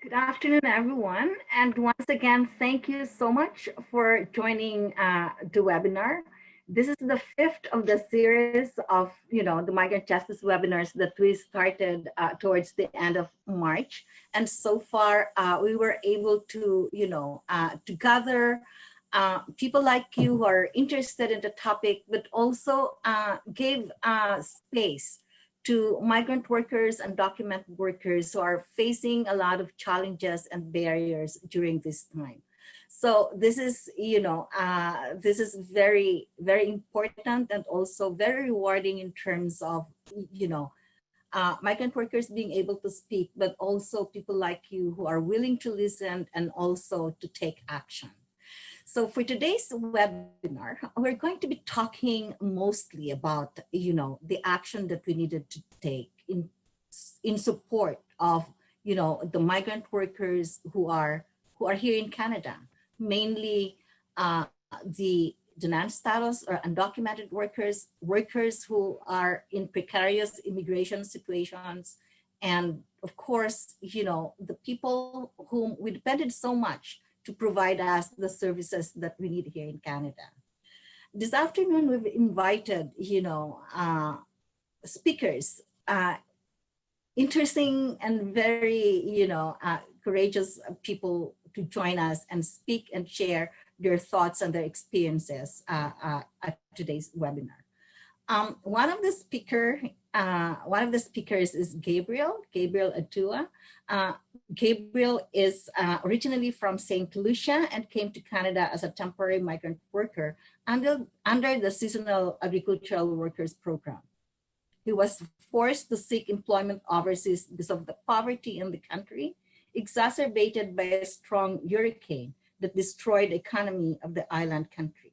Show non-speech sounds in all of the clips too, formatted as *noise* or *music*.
Good afternoon, everyone. And once again, thank you so much for joining uh, the webinar. This is the fifth of the series of, you know, the migrant justice webinars that we started uh, towards the end of March. And so far, uh, we were able to, you know, uh, to gather uh, people like you who are interested in the topic, but also uh, gave space to migrant workers and documented workers who are facing a lot of challenges and barriers during this time. So this is, you know, uh, this is very, very important and also very rewarding in terms of, you know, uh, migrant workers being able to speak, but also people like you who are willing to listen and also to take action. So for today's webinar, we're going to be talking mostly about, you know, the action that we needed to take in, in support of, you know, the migrant workers who are, who are here in Canada, mainly uh, the denied status or undocumented workers, workers who are in precarious immigration situations, and of course, you know, the people whom we depended so much to provide us the services that we need here in Canada. This afternoon, we've invited, you know, uh, speakers, uh, interesting and very, you know, uh, courageous people to join us and speak and share their thoughts and their experiences uh, uh, at today's webinar. Um, one of the speaker, uh, one of the speakers is Gabriel, Gabriel Allahdua. Uh, Gabriel is uh, originally from St. Lucia and came to Canada as a temporary migrant worker under, under the Seasonal Agricultural Workers Program. He was forced to seek employment overseas because of the poverty in the country, exacerbated by a strong hurricane that destroyed the economy of the island country.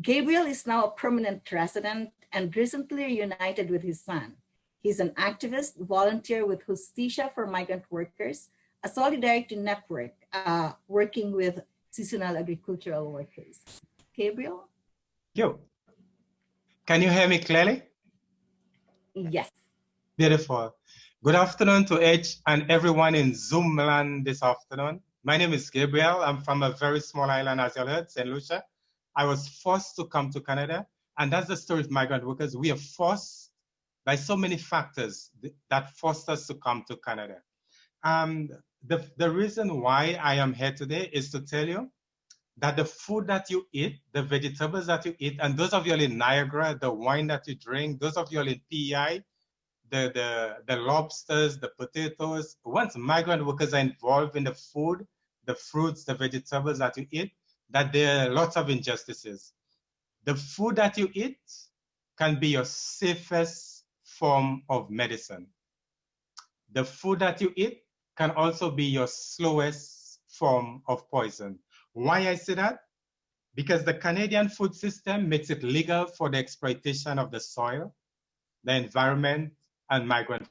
Gabriel is now a permanent resident and recently reunited with his son. He's an activist, volunteer with Justicia for Migrant Workers, a solidarity network uh, working with seasonal agricultural workers. Gabriel? You. Can you hear me clearly? Yes. Beautiful. Good afternoon to each and everyone in Zoom land this afternoon. My name is Gabriel. I'm from a very small island, as you heard, St. Lucia. I was forced to come to Canada. And that's the story of migrant workers. We are forced by so many factors that forced us to come to Canada. Um, the, the reason why I am here today is to tell you that the food that you eat, the vegetables that you eat, and those of you in Niagara, the wine that you drink, those of you in PEI, the, the, the lobsters, the potatoes, once migrant workers are involved in the food, the fruits, the vegetables that you eat, that there are lots of injustices. The food that you eat can be your safest form of medicine. The food that you eat can also be your slowest form of poison. Why I say that? Because the Canadian food system makes it legal for the exploitation of the soil, the environment, and migrant.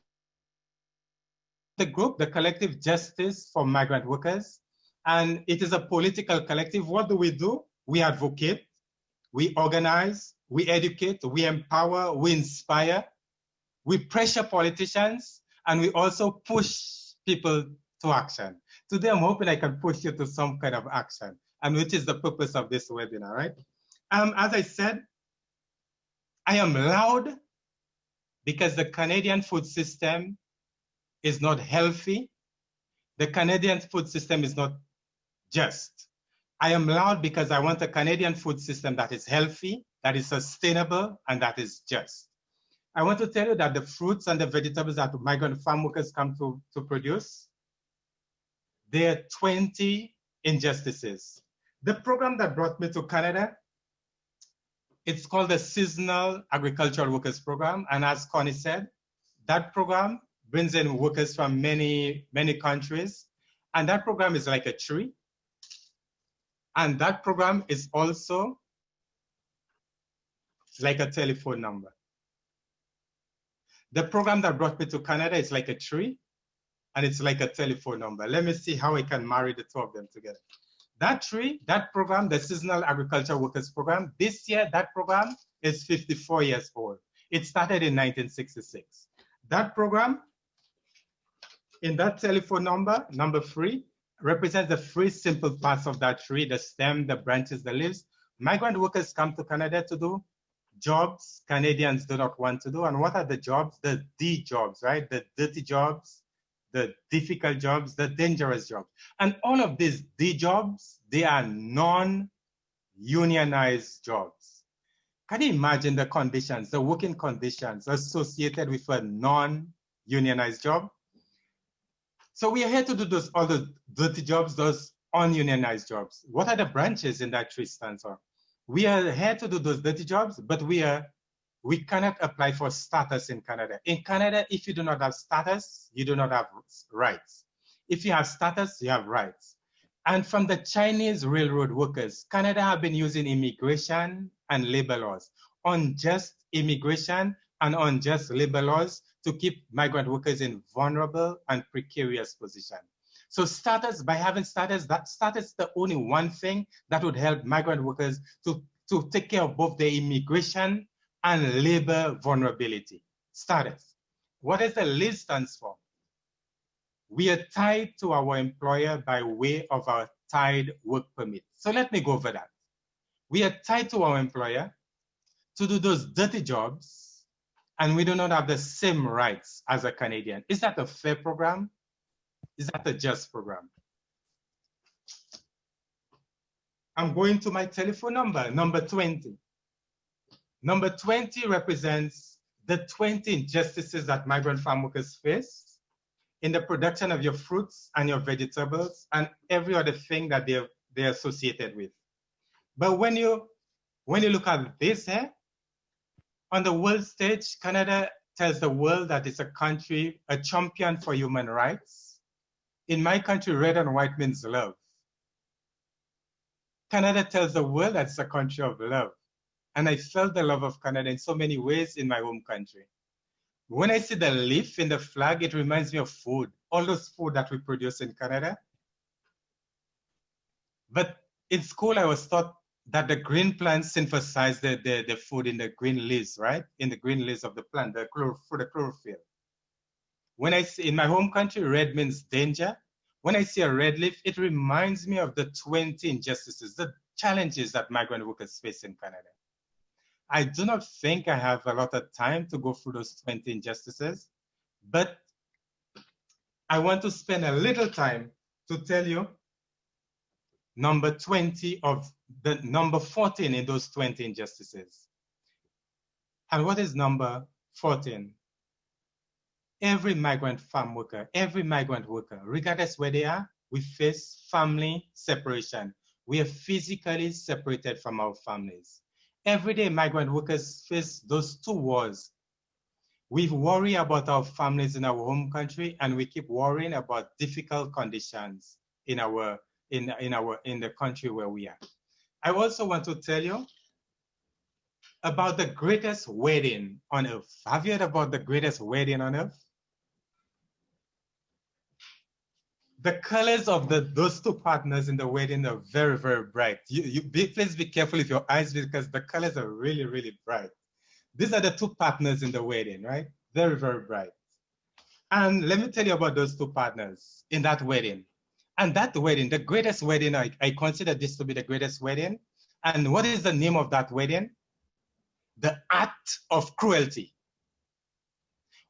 The group, the Collective Justice for Migrant Workers, and it is a political collective. What do we do? We advocate, we organize, we educate, we empower, we inspire, we pressure politicians, and we also push people to action. Today, I'm hoping I can push you to some kind of action, and which is the purpose of this webinar, right? Um, as I said, I am loud because the Canadian food system is not healthy. The Canadian food system is not just. I am loud because I want a Canadian food system that is healthy, that is sustainable, and that is just. I want to tell you that the fruits and the vegetables that migrant farm workers come to, to produce, there are 20 injustices. The program that brought me to Canada, it's called the Seasonal Agricultural Workers Program. And as Connie said, that program brings in workers from many, many countries. And that program is like a tree. And that program is also like a telephone number. The program that brought me to Canada is like a tree and it's like a telephone number. Let me see how I can marry the two of them together. That tree, that program, the Seasonal Agriculture Workers Program, this year, that program is 54 years old. It started in 1966. That program In that telephone number, number three, represents the three simple parts of that tree, the stem, the branches, the leaves. Migrant workers come to Canada to do jobs Canadians do not want to do. And what are the jobs? The D jobs, right? The dirty jobs, the difficult jobs, the dangerous jobs. And all of these D jobs, they are non-unionized jobs. Can you imagine the conditions, the working conditions associated with a non-unionized job? So we are here to do those other dirty jobs, those ununionized jobs. What are the branches in that tree stands for? We are here to do those dirty jobs, but we are we cannot apply for status in Canada. In Canada, if you do not have status, you do not have rights. If you have status, you have rights. And from the Chinese railroad workers, Canada have been using immigration and labor laws, unjust immigration and unjust labor laws to keep migrant workers in vulnerable and precarious position. So status, by having status, that status is the only one thing that would help migrant workers to, to take care of both their immigration and labor vulnerability. Status. What does the list stands for? We are tied to our employer by way of our tied work permit. So let me go over that. We are tied to our employer to do those dirty jobs and we do not have the same rights as a Canadian. Is that a fair program? Is that a just program? I'm going to my telephone number, number 20. Number 20 represents the 20 injustices that migrant farm workers face in the production of your fruits and your vegetables and every other thing that they're, they're associated with. But when you, when you look at this here, eh, on the world stage, Canada tells the world that it's a country, a champion for human rights. In my country, red and white means love. Canada tells the world that it's a country of love. And I felt the love of Canada in so many ways in my home country. When I see the leaf in the flag, it reminds me of food, all those food that we produce in Canada. But in school, I was taught that the green plants synthesize the, the, the food in the green leaves, right? In the green leaves of the plant, the for the chlorophyll. When I see in my home country, red means danger. When I see a red leaf, it reminds me of the 20 injustices, the challenges that migrant workers face in Canada. I do not think I have a lot of time to go through those 20 injustices, but I want to spend a little time to tell you number 20 of the number 14 in those 20 injustices. And what is number 14? Every migrant farm worker, every migrant worker, regardless where they are, we face family separation. We are physically separated from our families. Everyday migrant workers face those two wars. We worry about our families in our home country and we keep worrying about difficult conditions in our in, in, our, in the country where we are. I also want to tell you about the greatest wedding on earth. Have you heard about the greatest wedding on earth? The colors of the those two partners in the wedding are very, very bright. You, you be, please be careful with your eyes because the colors are really, really bright. These are the two partners in the wedding, right? Very, very bright. And let me tell you about those two partners in that wedding. And that wedding, the greatest wedding, I, I consider this to be the greatest wedding. And what is the name of that wedding? The act of cruelty.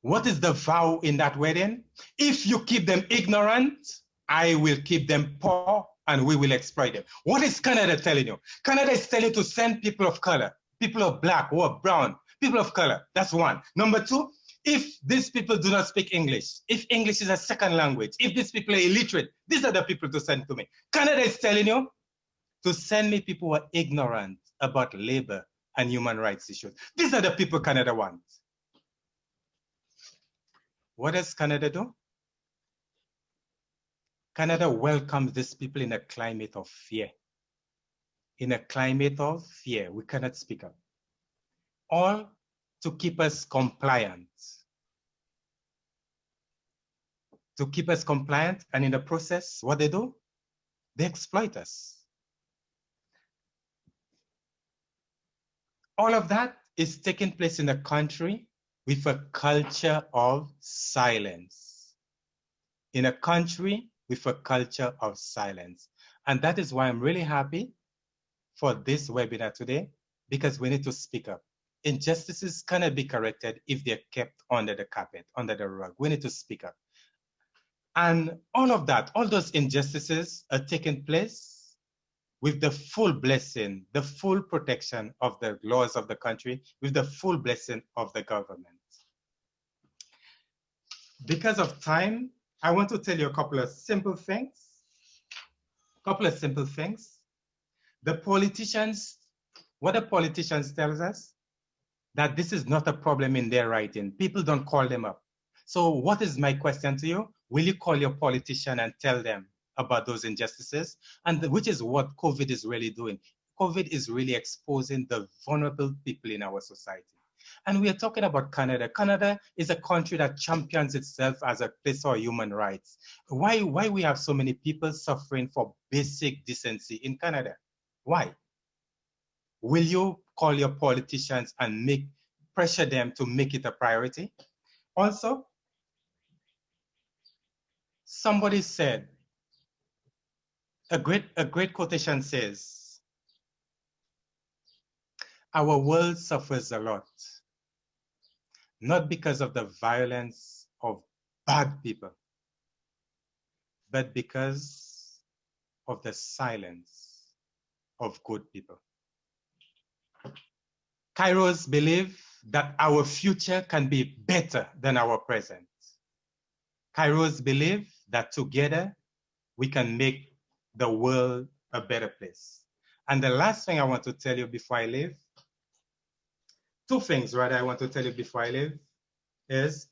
What is the vow in that wedding? If you keep them ignorant, I will keep them poor and we will exploit them. What is Canada telling you? Canada is telling you to send people of color, people of black or brown, people of color. That's one. Number two, if these people do not speak English, if English is a second language, if these people are illiterate, these are the people to send to me. Canada is telling you to send me people who are ignorant about labor and human rights issues. These are the people Canada wants. What does Canada do? Canada welcomes these people in a climate of fear. In a climate of fear, we cannot speak up. All to keep us compliant. To keep us compliant, and in the process, what they do? They exploit us. All of that is taking place in a country with a culture of silence. in a country with a culture of silence. And that is why I'm really happy for this webinar today, because we need to speak up. Injustices cannot be corrected if they're kept under the carpet, under the rug. We need to speak up. And all of that, all those injustices are taking place with the full blessing, the full protection of the laws of the country, with the full blessing of the government. Because of time, I want to tell you a couple of simple things. A couple of simple things. The politicians, what the politicians tells us, that this is not a problem in their writing. People don't call them up. So what is my question to you? Will you call your politician and tell them about those injustices? And which is what COVID is really doing. COVID is really exposing the vulnerable people in our society. And we are talking about Canada. Canada is a country that champions itself as a place for human rights. Why, why we have so many people suffering for basic decency in Canada? Why? Will you call your politicians and make pressure them to make it a priority? Also, somebody said, a great, a great quotation says, our world suffers a lot not because of the violence of bad people, but because of the silence of good people. Kairos believe that our future can be better than our present. Kairos believe that together we can make the world a better place. And the last thing I want to tell you before I leave two things rather I want to tell you before I leave is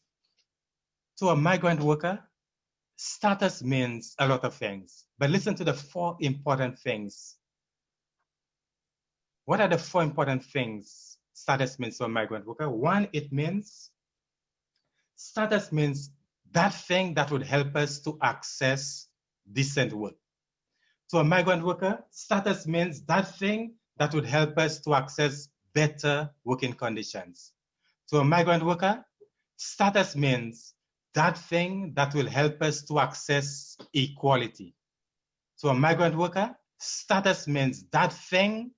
to a migrant worker, status means a lot of things, but listen to the four important things. What are the four important things status means for migrant worker? One, it means status means that thing that would help us to access decent work. To a migrant worker, status means that thing that would help us to access better working conditions. To a migrant worker, status means that thing that will help us to access equality. To a migrant worker, status means that thing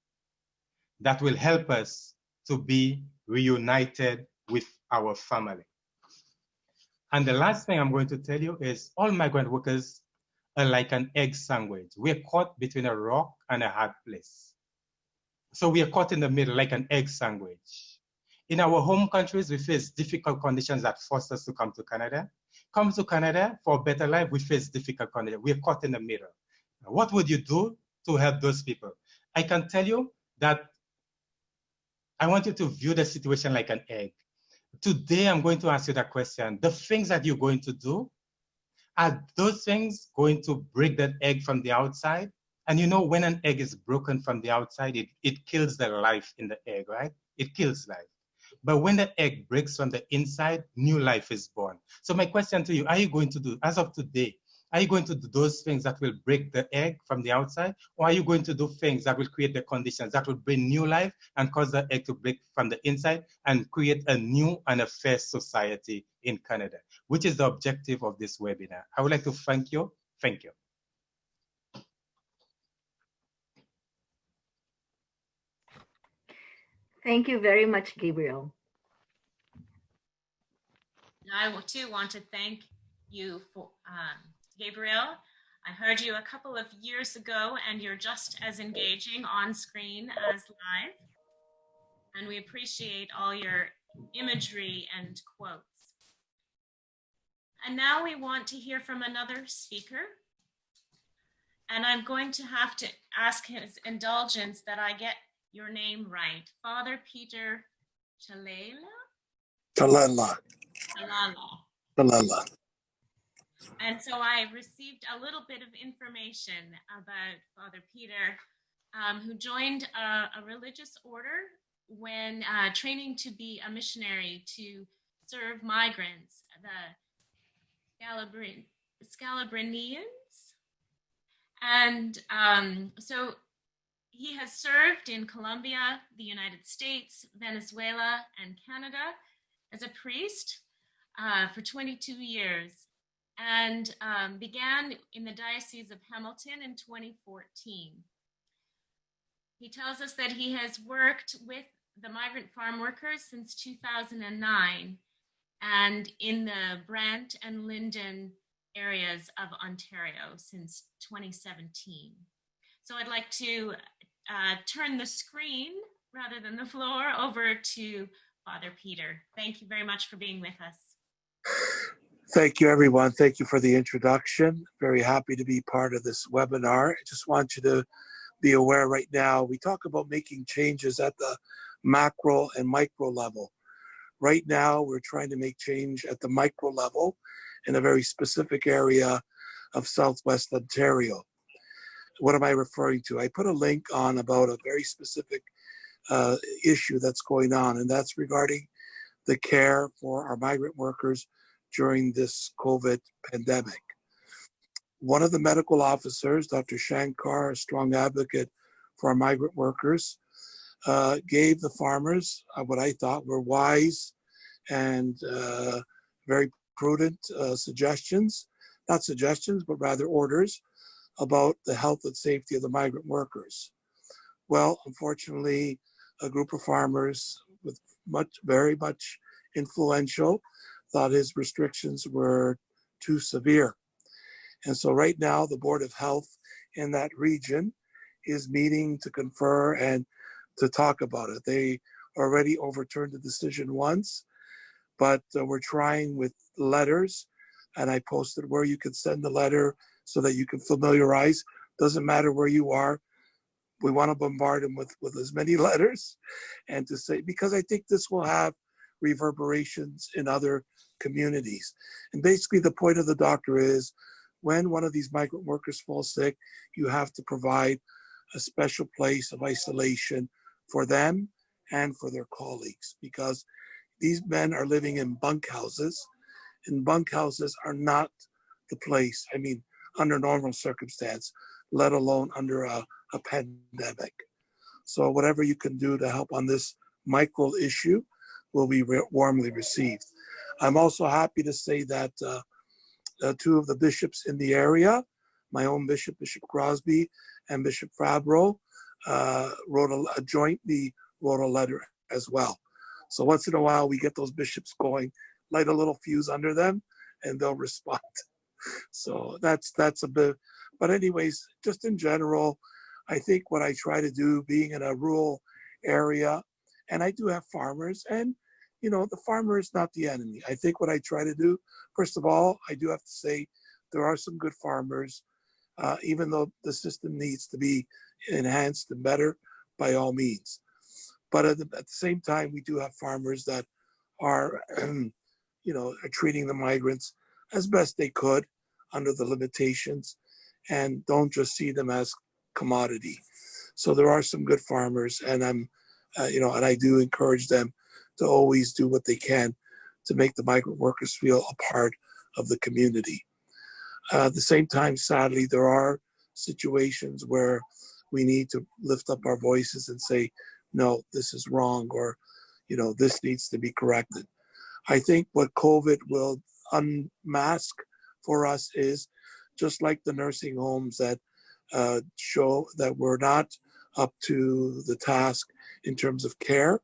that will help us to be reunited with our family. And the last thing I'm going to tell you is all migrant workers are like an egg sandwich. We're caught between a rock and a hard place. So we are caught in the middle like an egg sandwich. In our home countries, we face difficult conditions that force us to come to Canada. Come to Canada for a better life, we face difficult conditions. We are caught in the middle. What would you do to help those people? I can tell you that I want you to view the situation like an egg. Today, I'm going to ask you that question. The things that you're going to do, are those things going to break that egg from the outside? And you know, when an egg is broken from the outside, it, it kills the life in the egg, right? It kills life. But when the egg breaks from the inside, new life is born. So my question to you, are you going to do, as of today, are you going to do those things that will break the egg from the outside? Or are you going to do things that will create the conditions that will bring new life and cause the egg to break from the inside and create a new and a fair society in Canada, which is the objective of this webinar. I would like to thank you. Thank you. Thank you very much, Gabriel. I too want to thank you for um, Gabriel. I heard you a couple of years ago and you're just as engaging on screen as live. And we appreciate all your imagery and quotes. And now we want to hear from another speaker. And I'm going to have to ask his indulgence that I get your name right. Father Peter Chalela? Talela. Chalala. Talela. And so I received a little bit of information about Father Peter, um, who joined a, a, religious order when uh, training to be a missionary to serve migrants, the Scalabrin Scalabrinians. And um, so he has served in Colombia, the United States, Venezuela, and Canada as a priest uh, for 22 years. And um, began in the Diocese of Hamilton in 2014. He tells us that he has worked with the migrant farm workers since 2009 and in the Brant and Linden areas of Ontario since 2017. So I'd like to uh, turn the screen rather than the floor over to Father Peter. Thank you very much for being with us. Thank you, everyone. Thank you for the introduction. Very happy to be part of this webinar. I just want you to be aware right now, we talk about making changes at the macro and micro level. Right now, we're trying to make change at the micro level in a very specific area of Southwest Ontario. What am I referring to? I put a link on about a very specific uh, issue that's going on, and that's regarding the care for our migrant workers during this COVID pandemic. One of the medical officers, Dr. Shanker, a strong advocate for our migrant workers, uh, gave the farmers uh, what I thought were wise and uh, very prudent uh, suggestions, not suggestions, but rather orders about the health and safety of the migrant workers. Well, unfortunately, a group of farmers with much, very much influential, thought his restrictions were too severe. And so right now, the Board of Health in that region is meeting to confer and to talk about it. They already overturned the decision once, but uh, we're trying with letters. And I posted where you can send the letter so that you can familiarize. Doesn't matter where you are. We want to bombard them with, with as many *laughs* letters and to say, because I think this will have reverberations in other communities. And basically, the point of the doctor is when one of these migrant workers falls sick, you have to provide a special place of isolation for them and for their colleagues because these men are living in bunkhouses, and bunkhouses are not the place, I mean, under normal circumstance, let alone under a, a pandemic. So whatever you can do to help on this micro issue will be warmly received. I'm also happy to say that uh, uh, two of the bishops in the area, my own bishop, Bishop Crosby, and Bishop Fabbro, uh, wrote a, a jointly wrote a letter as well. So once in a while, we get those bishops going, light a little fuse under them, and they'll respond. *laughs* So that's that's a bit. But anyways, just in general, I think what I try to do, being in a rural area, and I do have farmers, and you know, the farmer is not the enemy. I think what I try to do, first of all, I do have to say there are some good farmers, uh, even though the system needs to be enhanced and better by all means. But at the, at the same time, we do have farmers that are, *clears throat* you know, are treating the migrants as best they could under the limitations and don't just see them as commodity. So there are some good farmers and I'm, uh, you know, and I do encourage them to always do what they can to make the migrant workers feel a part of the community. Uh, at the same time, sadly, there are situations where we need to lift up our voices and say, no, this is wrong, or, you know, this needs to be corrected. I think what COVID will unmask for us is just like the nursing homes that uh, show that we're not up to the task in terms of care,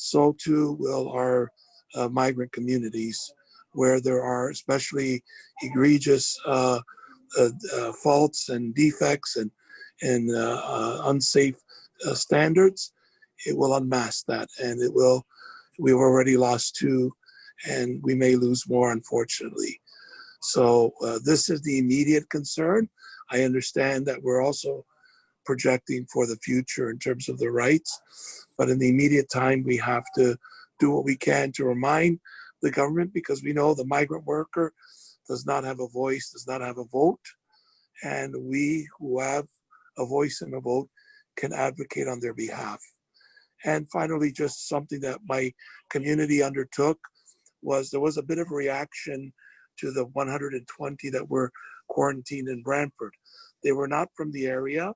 so too will our uh, migrant communities where there are especially egregious uh, uh, uh faults and defects and and uh, unsafe standards, it will unmask that and it will, we've already lost two and we may lose more unfortunately. So this is the immediate concern. I understand that we're also projecting for the future in terms of the rights, but in the immediate time, we have to do what we can to remind the government because we know the migrant worker does not have a voice, does not have a vote. And we who have a voice and a vote can advocate on their behalf. And finally, just something that my community undertook was there was a bit of a reaction to the 120 that were quarantined in Brantford. They were not from the area,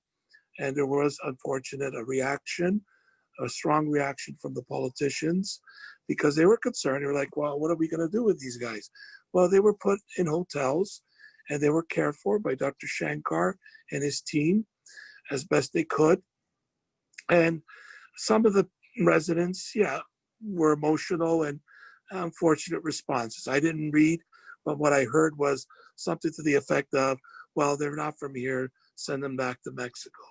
and there was, unfortunate, a reaction, a strong reaction from the politicians because they were concerned. They were like, well, what are we going to do with these guys? Well, they were put in hotels and they were cared for by Dr. Shanker and his team as best they could. And some of the residents, yeah, were emotional and unfortunate responses. I didn't read, but what I heard was something to the effect of, well, they're not from here, send them back to Mexico.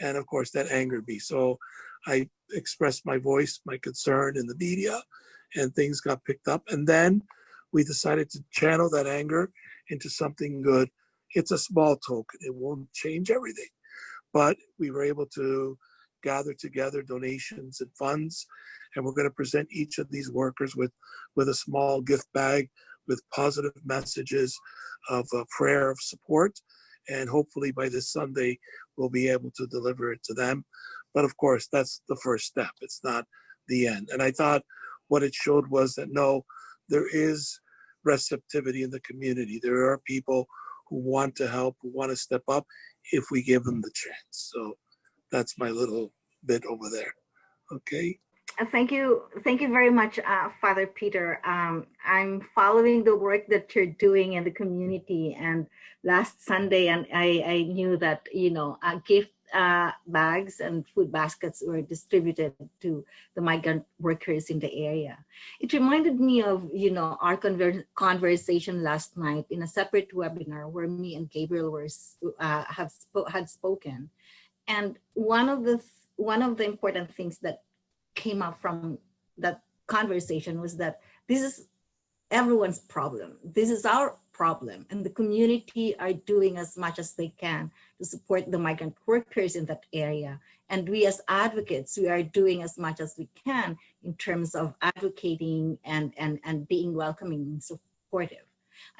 And of course, that angered me. So I expressed my voice, my concern in the media, and things got picked up. And then we decided to channel that anger into something good. It's a small token, it won't change everything. But we were able to gather together donations and funds, and we're going to present each of these workers with, with a small gift bag with positive messages of prayer of support. And hopefully by this Sunday, we'll be able to deliver it to them. But of course, that's the first step. It's not the end. And I thought what it showed was that no, there is receptivity in the community. There are people who want to help, who want to step up if we give them the chance. So that's my little bit over there. Okay. Uh, Thank you. Thank you very much, uh, Father Peter. Um, I'm following the work that you're doing in the community. And last Sunday, and I, I knew that, you know, uh, gift uh, bags and food baskets were distributed to the migrant workers in the area. It reminded me of, you know, our conver conversation last night in a separate webinar where me and Gabriel were uh, have had spoken. And one of the one of the important things that came up from that conversation was that this is everyone's problem. This is our problem and the community are doing as much as they can to support the migrant workers in that area. And we as advocates, we are doing as much as we can in terms of advocating and, and, and being welcoming and supportive.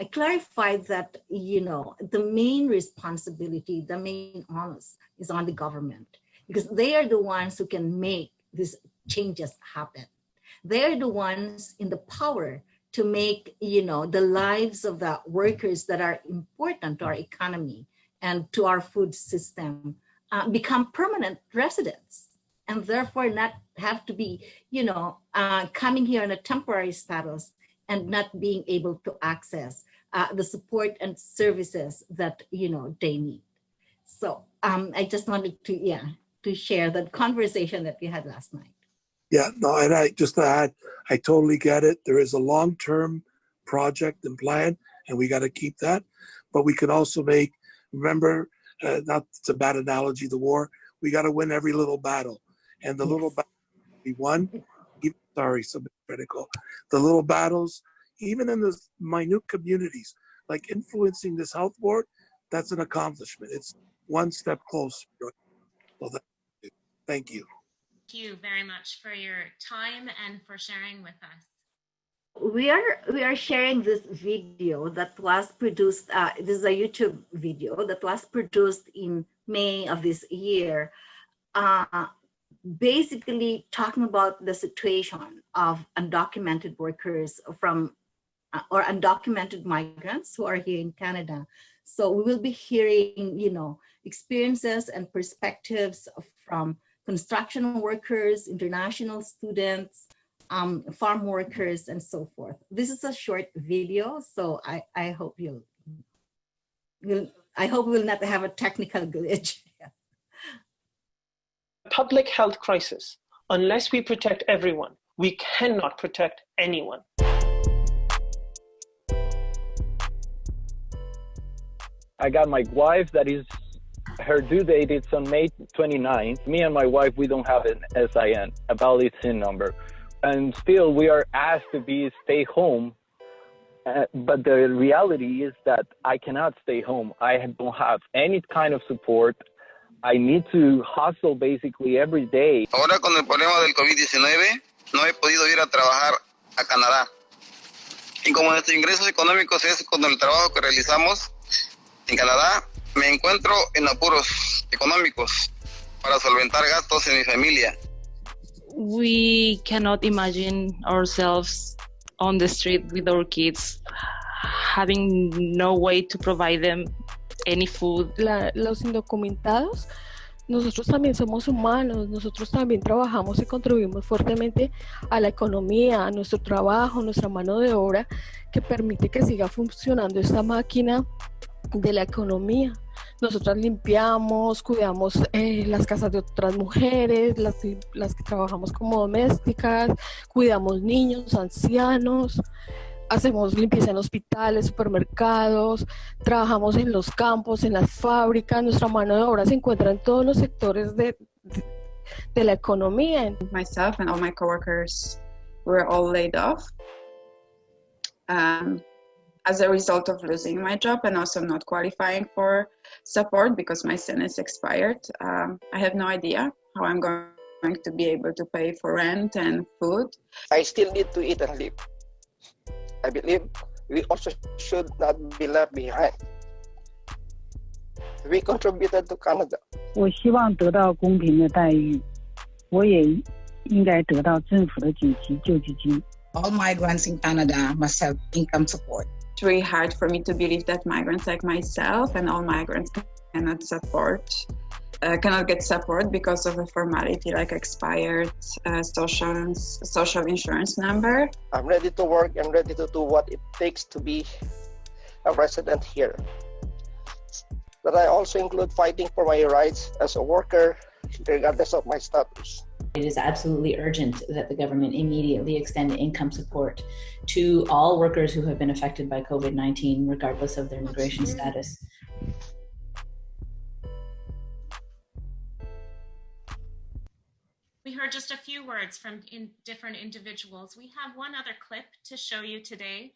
I clarified that, you know, the main responsibility, the main onus is on the government because they are the ones who can make these changes happen. They're the ones in the power to make, you know, the lives of the workers that are important to our economy and to our food system uh, become permanent residents and therefore not have to be, you know, uh, coming here on a temporary status and not being able to access uh, the support and services that, you know, they need. So um, I just wanted to, yeah, to share that conversation that we had last night. Yeah, no, and I just to add, I totally get it. There is a long-term project and plan, and we got to keep that. But we can also make, remember, uh, not it's a bad analogy, the war. We got to win every little battle, and the yes. little battle we won. Even, sorry, so critical. The little battles, even in the minute communities, like influencing this health board, that's an accomplishment. It's one step closer. Well, that, thank you. Thank you very much for your time and for sharing with us. We are we are sharing this video that was produced. Uh, this is a YouTube video that was produced in May of this year, uh, basically talking about the situation of undocumented workers from uh, or undocumented migrants who are here in Canada. So we will be hearing, you know, experiences and perspectives from construction workers, international students, um, farm workers, and so forth. This is a short video, so I, I hope you'll, you'll, I hope we'll not have a technical glitch. *laughs* Public health crisis. Unless we protect everyone, we cannot protect anyone. I got my wife that is her due date is on May 29th. Me and my wife, we don't have an SIN, a valid SIN number. And still we are asked to be stay home. Uh, but the reality is that I cannot stay home. I don't have any kind of support. I need to hustle basically every day. Ahora con el problema del COVID-19 no he podido ir a trabajar a Canadá. Y como nuestros ingresos económicos es con el trabajo que realizamos en Canadá, me encuentro en apuros económicos para solventar gastos en mi familia. We cannot imagine ourselves on the street with our kids, having no way to provide them any food. La, los indocumentados nosotros también somos humanos, nosotros también trabajamos y contribuimos fuertemente a la economía, a nuestro trabajo, nuestra mano de obra, que permite que siga funcionando esta máquina de la economía. Nosotras limpiamos, cuidamos eh, las casas de otras mujeres, las, las que trabajamos como domésticas, cuidamos niños, ancianos, hacemos limpieza en hospitales, supermercados, trabajamos en los campos, en las fábricas, nuestra mano de obra se encuentra en todos los sectores de, la economía. Myself and all my coworkers were all laid off um, as a result of losing my job and also not qualifying for support because my sentence expired. Um, I have no idea how I'm going to be able to pay for rent and food. I still need to eat and live. I believe we also should not be left behind. We contributed to Canada. 我希望得到公平的待遇，我也应该得到政府的紧急救济金。 All migrants in Canada must have income support. It's really hard for me to believe that migrants like myself and all migrants cannot support, uh, cannot get support because of a formality like expired uh, social social insurance number. I'm ready to work I'm ready to do what it takes to be a resident here. But I also include fighting for my rights as a worker, regardless of my status. It is absolutely urgent that the government immediately extend income support to all workers who have been affected by COVID 19, regardless of their immigration status. We heard just a few words from in different individuals. We have one other clip to show you today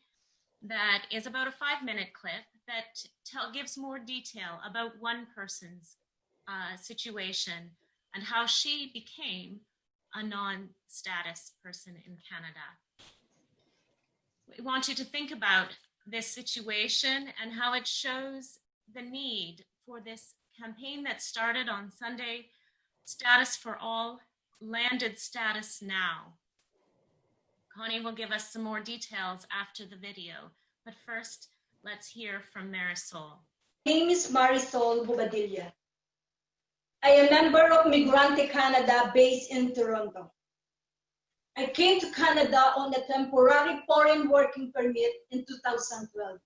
that is about a five minute clip that tell, gives more detail about one person's uh, situation and how she became a non status person in Canada. We want you to think about this situation and how it shows the need for this campaign that started on Sunday Status for All, landed status now. Connie will give us some more details after the video, but first, let's hear from Marisol. My name is Marisol Bobadilla. I am a member of Migrante Canada based in Toronto. I came to Canada on a temporary foreign working permit in 2012.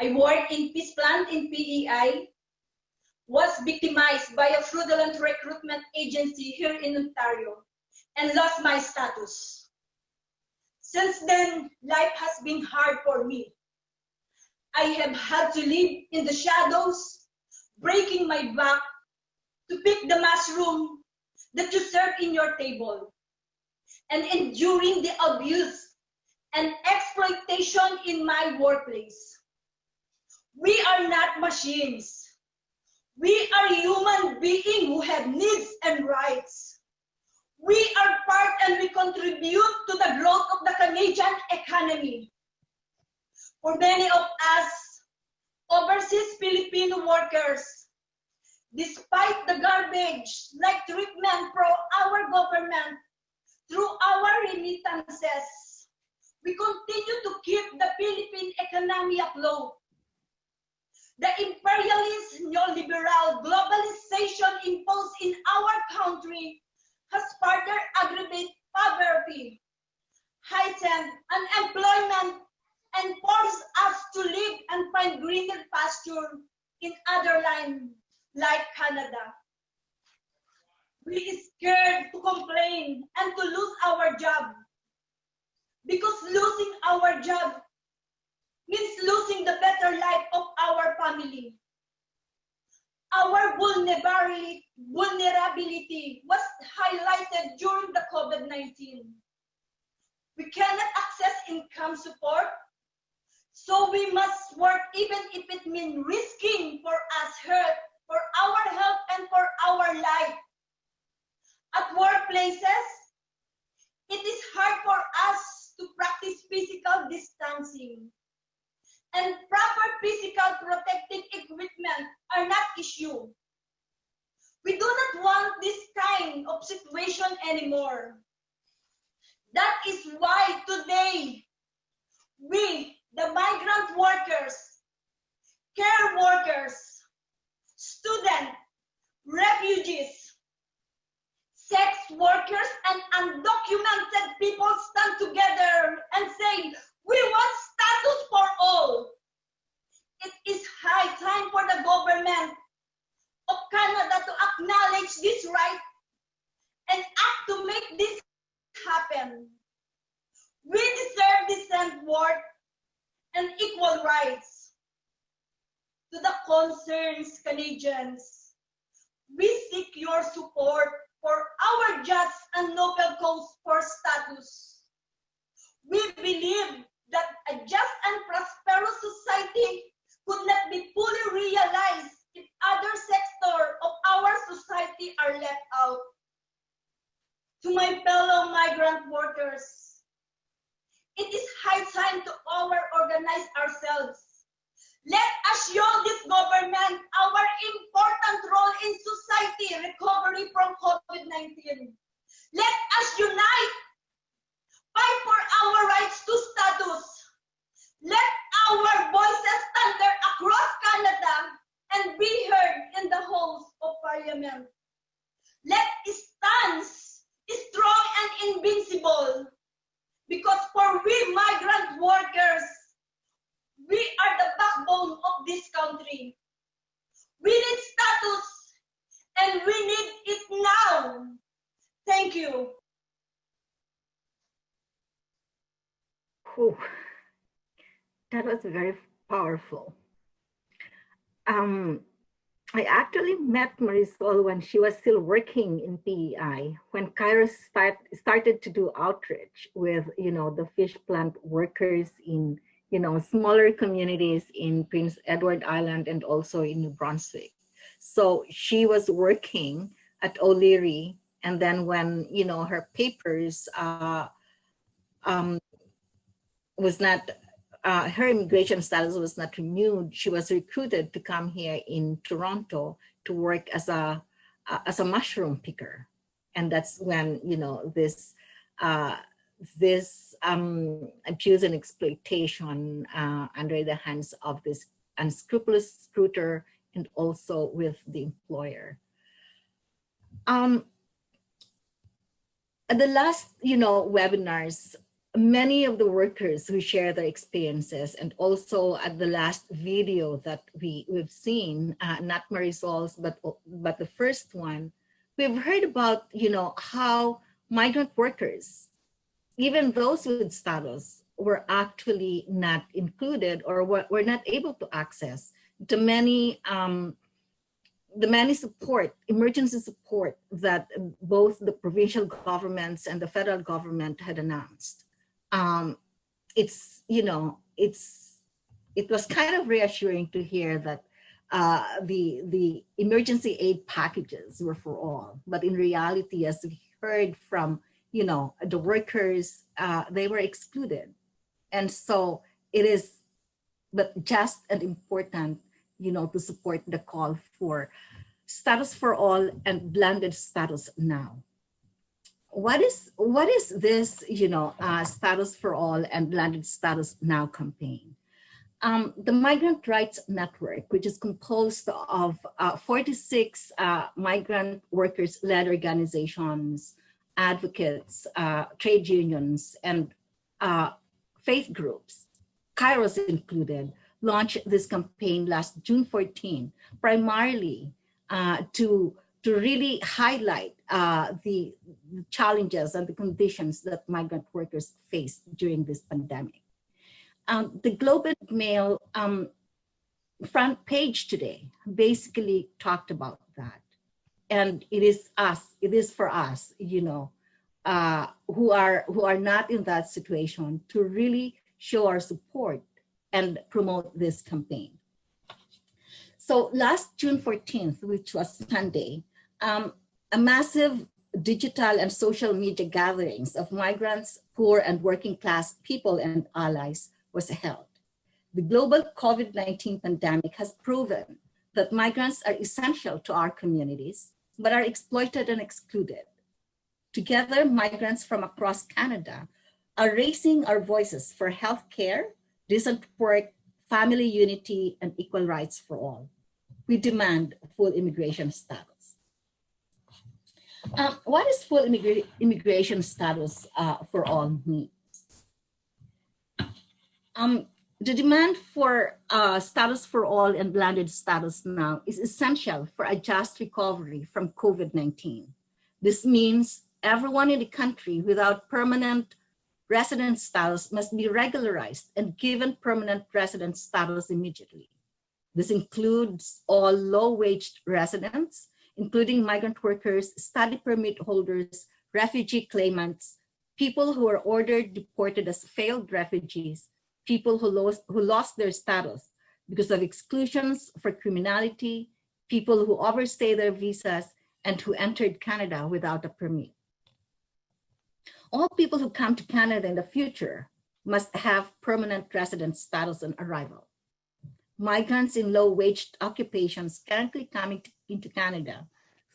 I worked in Peace Plant in PEI, was victimized by a fraudulent recruitment agency here in Ontario, and lost my status. Since then, life has been hard for me. I have had to live in the shadows, breaking my back to pick the mushroom that you serve in your table and enduring the abuse and exploitation in my workplace. We are not machines. We are human beings who have needs and rights. We are part and we contribute to the growth of the Canadian economy. For many of us, overseas Filipino workers, despite the garbage like treatment from our government through our remittances, we continue to keep the Philippine economy afloat. The imperialist neoliberal globalization imposed in our country has further aggravated poverty, heightened unemployment, and forced us to live and find greener pasture in other lands like Canada. We are scared to complain and to lose our job because losing our job means losing the better life of our family. Our vulnerability, was highlighted during the COVID-19. We cannot access income support, so we must work even if it means risking for us hurt, for our health and for our life. At workplaces, it is hard for us to practice physical distancing and proper physical protective equipment are not issue. We do not want this kind of situation anymore. That is why today we, the migrant workers, care workers, students, refugees, sex workers, and undocumented people stand together and say, we want status for all. It is high time for the government of Canada to acknowledge this right and act to make this happen. We deserve decent work and equal rights. To the concerns, Canadians, we seek your support for our just and noble cause for status. We believe that a just and prosperous society could not be fully realized if other sectors of our society are left out. To my fellow migrant workers, it is high time to our organize ourselves. Let us show this government our important role in society recovery from COVID-19. Let us unite, fight for our rights to status. Let our voices thunder across Canada and be heard in the halls of parliament. Let us stand strong and invincible because for we migrant workers, we are the backbone of this country. We need status and we need it now. Thank you. Whew. That was very powerful. Um, I actually met Marisol when she was still working in PEI, when Kairos start, started to do outreach with, you know, the fish plant workers in, you know, smaller communities in Prince Edward Island and also in New Brunswick. So she was working at O'Leary. And then when, you know, her papers uh, um, was not uh, her immigration status was not renewed, she was recruited to come here in Toronto to work as a uh, as a mushroom picker, and that's when you know this uh, this um, abuse and exploitation uh, under the hands of this unscrupulous recruiter and also with the employer. Um, at the last, you know, webinars, many of the workers who share their experiences and also at the last video that we, we've seen, uh, not Marisol's, but, but the first one, we've heard about, you know, how migrant workers, even those with status, were actually not included or were, were not able to access the many um, the many support, emergency support that both the provincial governments and the federal government had announced. Um, it's, you know, it's, it was kind of reassuring to hear that uh, the, the emergency aid packages were for all, but in reality, as we heard from, you know, the workers, uh, they were excluded. And so it is, but just and important, you know, to support the call for status for all and landed status now what is what is this you know uh, status for all and landed status now campaign um, the migrant rights network which is composed of uh, 46 uh, migrant workers led organizations advocates uh, trade unions and uh, faith groups kairos included launched this campaign last june 14 primarily uh, to to really highlight uh, the challenges and the conditions that migrant workers face during this pandemic. Um, the Globe and Mail um, front page today basically talked about. And it is us, it is for us, you know, uh, who are who are not in that situation to really show our support and promote this campaign. So last June 14th, which was Sunday, um, a massive digital and social media gatherings of migrants, poor and working class people and allies was held. The global COVID-19 pandemic has proven that migrants are essential to our communities, but are exploited and excluded. Together, migrants from across Canada are raising our voices for healthcare, decent work, family unity, and equal rights for all. We demand full immigration status. Um, what is full immigra immigration status uh, for all means? Um, the demand for uh, status for all and blended status now is essential for a just recovery from COVID-19. This means everyone in the country without permanent resident status must be regularized and given permanent resident status immediately. This includes all low-wage residents, including migrant workers, study permit holders, refugee claimants, people who were ordered deported as failed refugees, people who lost, who lost their status because of exclusions for criminality, people who overstay their visas, and who entered Canada without a permit. All people who come to Canada in the future must have permanent resident status on arrival. Migrants in low-wage occupations currently coming to, into Canada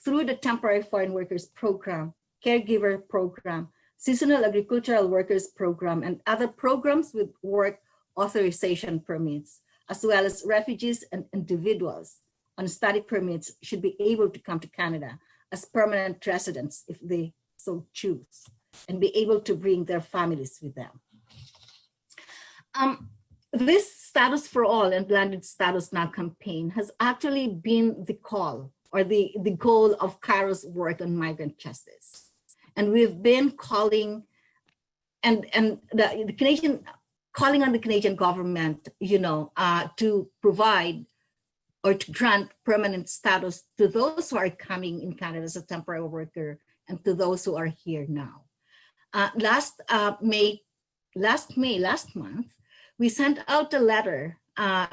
through the Temporary Foreign Workers Program, Caregiver Program, Seasonal Agricultural Workers Program, and other programs with work authorization permits, as well as refugees and individuals on study permits should be able to come to Canada as permanent residents if they so choose and be able to bring their families with them. Um, this status for all and landed status now campaign has actually been the call or the, the goal of Kairos work on migrant justice. And we've been calling and, and the, the Canadian, calling on the Canadian government, you know, uh, to provide or to grant permanent status to those who are coming in Canada as a temporary worker and to those who are here now. Uh, last uh, May, last May, last month, we sent out a letter, uh,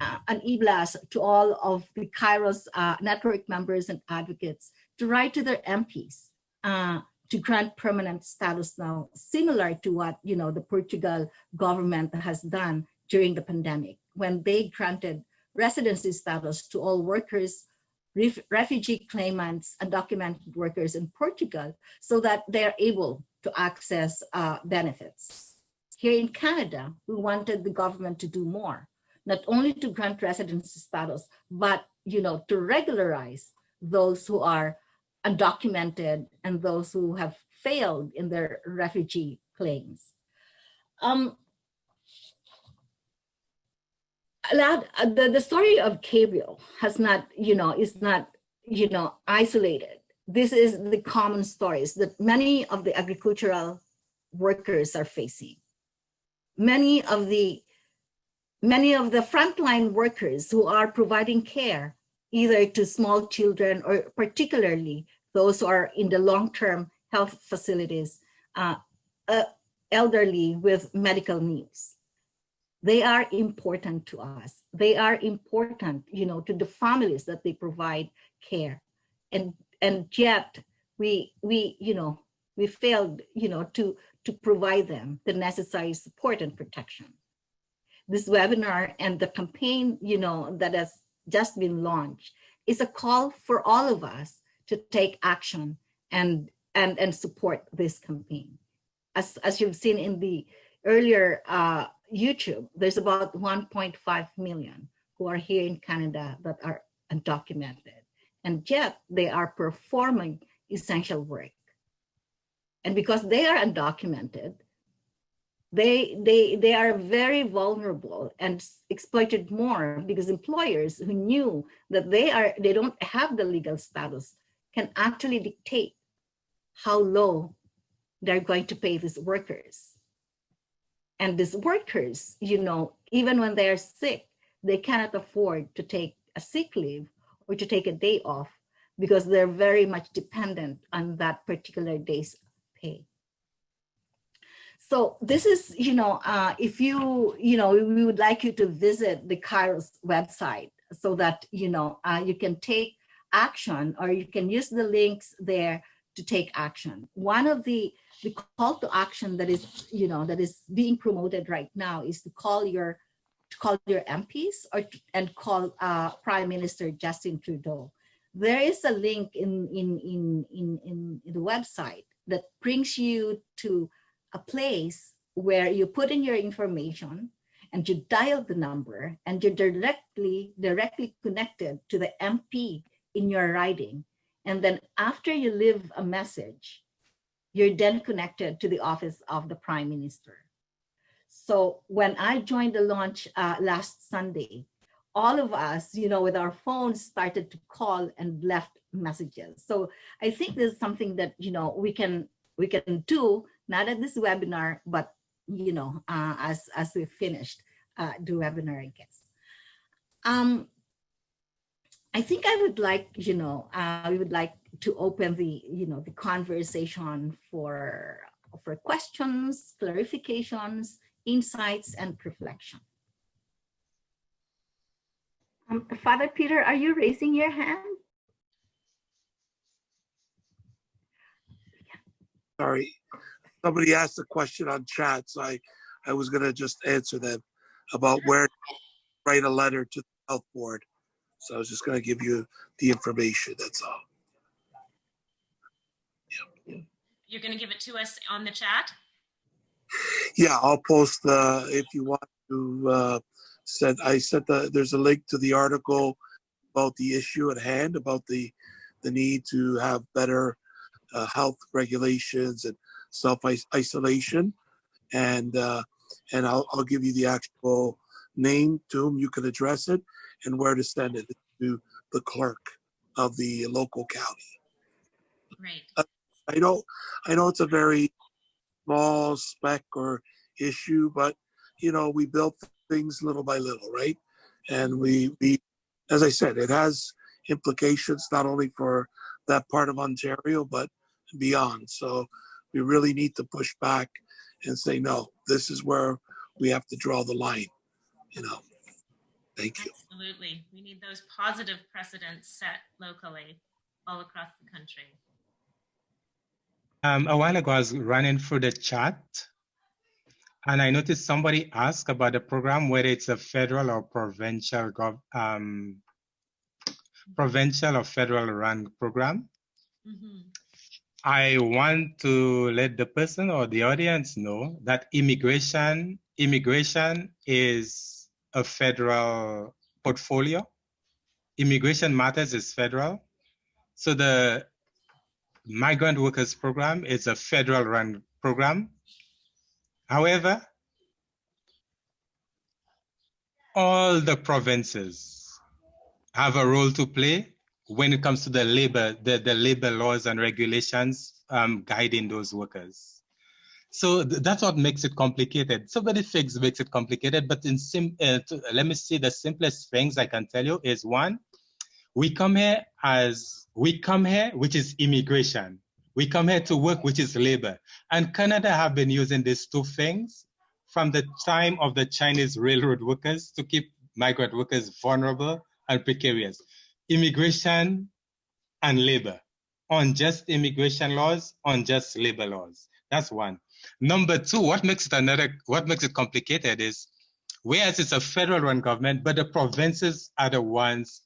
uh an e-blast to all of the Kairos uh, network members and advocates to write to their MPs uh, to grant permanent status now, similar to what you know the Portugal government has done during the pandemic when they granted residency status to all workers, ref refugee claimants, undocumented workers in Portugal so that they are able to access uh, benefits. Here in Canada, we wanted the government to do more, not only to grant residency status, but you know, to regularize those who are undocumented and those who have failed in their refugee claims. Um, the, the story of Gabriel has not, you know, is not, you know, isolated. This is the common stories that many of the agricultural workers are facing. Many of the many of the frontline workers who are providing care either to small children or particularly those who are in the long-term health facilities, uh, uh, elderly with medical needs they are important to us. They are important, you know, to the families that they provide care. And and yet we we, you know, we failed, you know, to to provide them the necessary support and protection. This webinar and the campaign, you know, that has just been launched is a call for all of us to take action and and and support this campaign. As as you've seen in the earlier uh, YouTube, there's about 1.5 million who are here in Canada that are undocumented. And yet they are performing essential work. And because they are undocumented, they, they, they are very vulnerable and exploited more because employers who knew that they, are, they don't have the legal status can actually dictate how low they're going to pay these workers. And these workers, you know, even when they're sick, they cannot afford to take a sick leave or to take a day off because they're very much dependent on that particular day's pay. So this is, you know, uh, if you, you know, we would like you to visit the Kairos website so that, you know, uh, you can take action or you can use the links there to take action. One of the the call to action that is, you know, that is being promoted right now is to call your to call your MPs or and call uh, Prime Minister Justin Trudeau. There is a link in, in, in, in, in, in the website that brings you to a place where you put in your information and you dial the number and you're directly directly connected to the MP in your riding. And then after you leave a message, you're then connected to the office of the prime minister. So when I joined the launch uh, last Sunday, all of us, you know, with our phones started to call and left messages. So I think there's something that, you know, we can we can do not at this webinar, but you know, uh, as as we finished uh, the webinar, I guess. Um, I think I would like, you know, uh, we would like to open the, you know, the conversation for for questions, clarifications, insights, and reflection. Um, Father Peter, are you raising your hand? Sorry, somebody asked a question on chat, so I, I was gonna just answer them about where to write a letter to the health board. So I was just gonna give you the information, that's all. You're going to give it to us on the chat? Yeah, I'll post the, if you want to, uh, send, I sent the, there's a link to the article about the issue at hand, about the, the need to have better uh, health regulations and self-isolation. And, uh, and I'll, I'll give you the actual name to whom you can address it and where to send it to the clerk of the local county. Right. Uh, I know, I know it's a very small speck or issue, but you know, we built things little by little, right? And we, we, as I said, it has implications not only for that part of Ontario, but beyond. So we really need to push back and say, no, this is where we have to draw the line, you know. Thank you. Absolutely. We need those positive precedents set locally all across the country. Um, a while ago, I was running through the chat and I noticed somebody asked about the program, whether it's a federal or provincial, gov um, provincial or federal run program. Mm -hmm. I want to let the person or the audience know that immigration, immigration is a federal portfolio. Immigration matters is federal. So the migrant workers program is a federal run program. However, all the provinces have a role to play when it comes to the labor, the, the labor laws and regulations um, guiding those workers. So th that's what makes it complicated. So many things makes it complicated, but in sim uh, to, let me see the simplest things I can tell you is one, we come here as, we come here, which is immigration. We come here to work, which is labor. And Canada have been using these two things from the time of the Chinese railroad workers to keep migrant workers vulnerable and precarious. Immigration and labor. Unjust immigration laws, unjust labor laws. That's one. Number two, what makes it another, what makes it complicated is, whereas it's a federal run government, but the provinces are the ones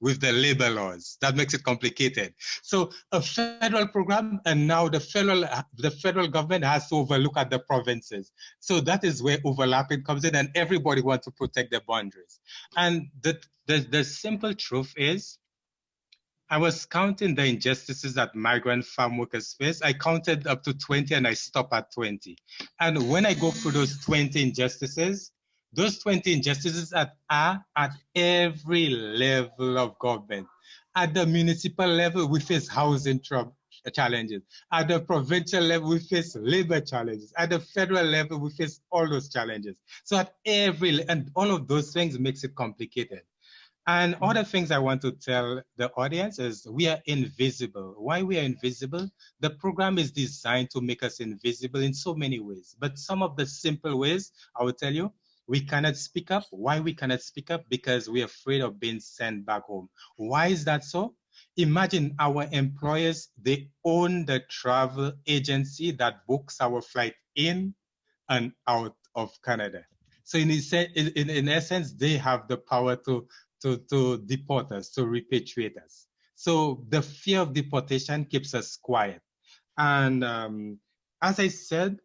with the labor laws. That makes it complicated. So a federal program, and now the federal the federal government has to overlook at the provinces. So that is where overlapping comes in, and everybody wants to protect their boundaries. And the the, the simple truth is, I was counting the injustices that migrant farm workers face. I counted up to 20 and I stopped at 20. And when I go through those 20 injustices, those 20 injustices are, are at every level of government. At the municipal level, we face housing trouble challenges. At the provincial level, we face labor challenges. At the federal level, we face all those challenges. So at every, and all of those things makes it complicated. And mm-hmm. other things I want to tell the audience is we are invisible. Why we are invisible? The program is designed to make us invisible in so many ways. But some of the simple ways, I will tell you, we cannot speak up. Why we cannot speak up? Because we're afraid of being sent back home. Why is that so? Imagine our employers, they own the travel agency that books our flight in and out of Canada. So in, in, in essence, they have the power to, to, to deport us, to repatriate us. So the fear of deportation keeps us quiet. And um, as I said,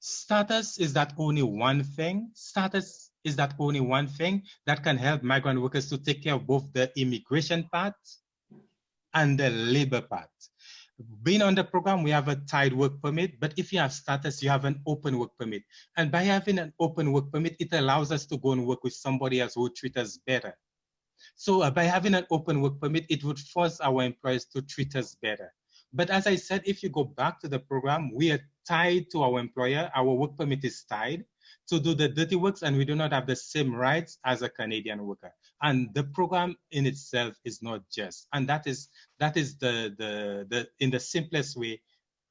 Status is that only one thing? Status is that only one thing that can help migrant workers to take care of both the immigration part and the labor part. Being on the program, we have a tied work permit, but if you have status, you have an open work permit. And by having an open work permit, it allows us to go and work with somebody else who will treat us better. So uh, by having an open work permit, it would force our employers to treat us better. But as I said, if you go back to the program, we are tied to our employer. Our work permit is tied to do the dirty works and we do not have the same rights as a Canadian worker. And the program in itself is not just. And that is that is the the the in the simplest way,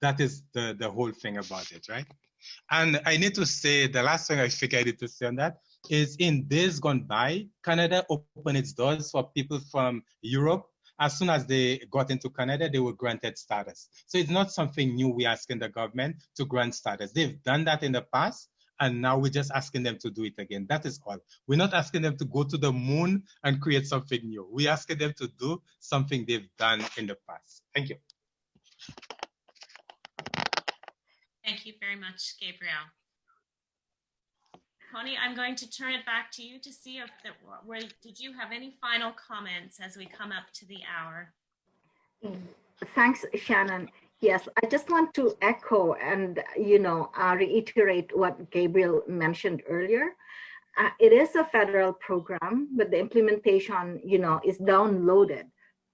that is the the whole thing about it, right? And I need to say the last thing I think I need to say on that is in days gone by, Canada opened its doors for people from Europe. As soon as they got into Canada, they were granted status. So it's not something new we're asking the government to grant status. They've done that in the past, and now we're just asking them to do it again. That is all. We're not asking them to go to the moon and create something new. We're asking them to do something they've done in the past. Thank you. Thank you very much, Gabriel. Tony, I'm going to turn it back to you to see if there were, did you have any final comments as we come up to the hour? Thanks, Shannon. Yes, I just want to echo and, you know, uh, reiterate what Gabriel mentioned earlier. Uh, it is a federal program, but the implementation, you know, is downloaded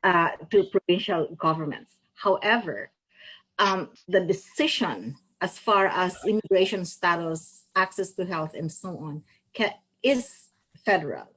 uh, to provincial governments. However, um, the decision as far as immigration status, access to health, and so on, can, is federal.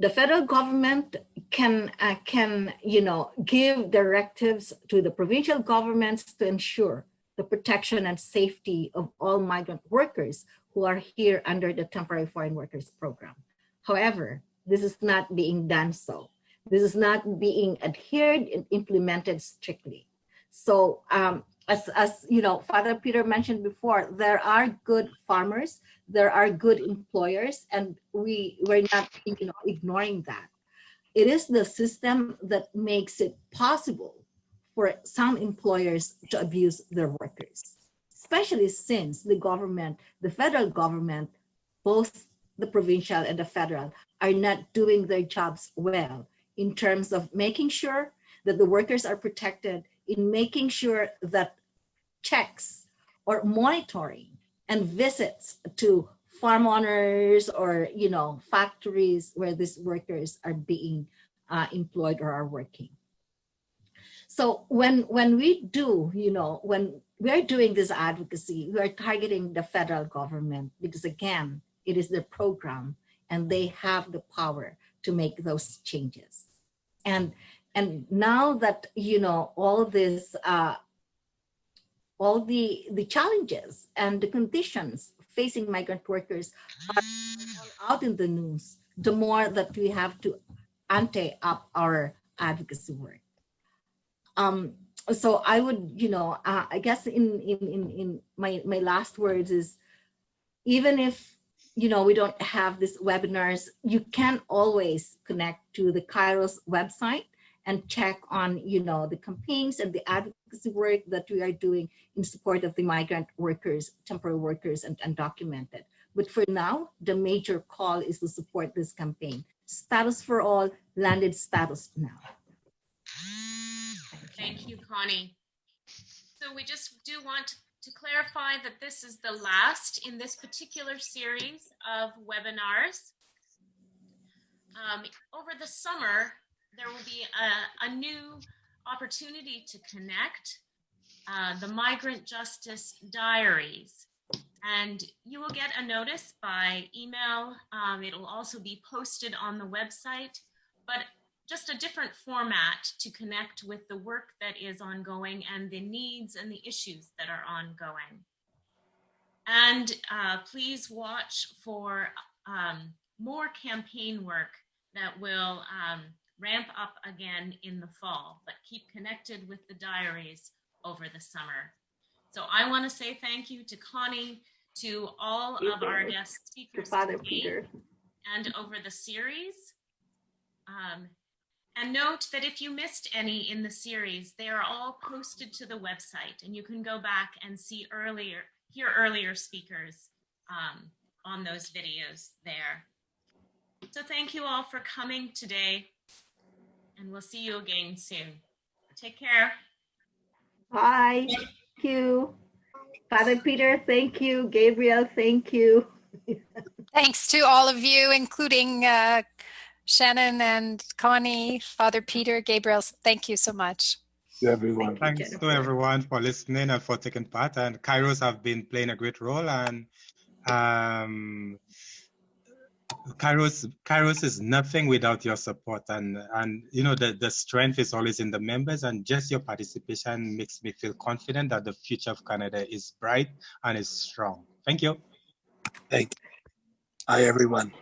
The federal government can, uh, can, you know, give directives to the provincial governments to ensure the protection and safety of all migrant workers who are here under the temporary foreign workers program. However, this is not being done so. This is not being adhered and implemented strictly. So um, as, as you know, Father Peter mentioned before, there are good farmers, there are good employers, and we, we're not you know, ignoring that. It is the system that makes it possible for some employers to abuse their workers, especially since the government, the federal government, both the provincial and the federal are not doing their jobs well in terms of making sure that the workers are protected in making sure that checks or monitoring and visits to farm owners or you know factories where these workers are being uh, employed or are working. So when when we do you know when we're doing this advocacy we are targeting the federal government because again it is the program and they have the power to make those changes. And and now that you know all this uh, all the, the challenges and the conditions facing migrant workers are out in the news, the more that we have to ante up our advocacy work. Um, so I would, you know, uh, I guess in, in, in, in my, my last words is, even if, you know, we don't have these webinars, you can always connect to the Kairos website and check on, you know, the campaigns and the advocacy work that we are doing in support of the migrant workers, temporary workers, and undocumented. But for now, the major call is to support this campaign. Status for all, landed status now. Thank you, Connie. So we just do want to clarify that this is the last in this particular series of webinars. Um, over the summer, there will be a, a new opportunity to connect uh, the Migrant Justice Diaries. And you will get a notice by email. Um, it'll also be posted on the website, but just a different format to connect with the work that is ongoing and the needs and the issues that are ongoing. And uh, please watch for um, more campaign work that will um, ramp up again in the fall, but keep connected with the diaries over the summer. So I want to say thank you to Connie, to all of our guest speakers Father Peter. and over the series. Um, and note that if you missed any in the series, they are all posted to the website and you can go back and see earlier, hear earlier speakers um, on those videos there. So thank you all for coming today and we'll see you again soon. Take care. Bye. Thank you. Father Peter, thank you. Gabriel, thank you. *laughs* Thanks to all of you, including uh, Shannon and Connie, Father Peter, Gabriel. Thank you so much. you, everyone. Thanks to everyone for listening and for taking part. And Kairos have been playing a great role. And um, Kairos, Kairos is nothing without your support. And and you know the, the strength is always in the members. And just your participation makes me feel confident that the future of Canada is bright and is strong. Thank you. Thank you. Hi, everyone.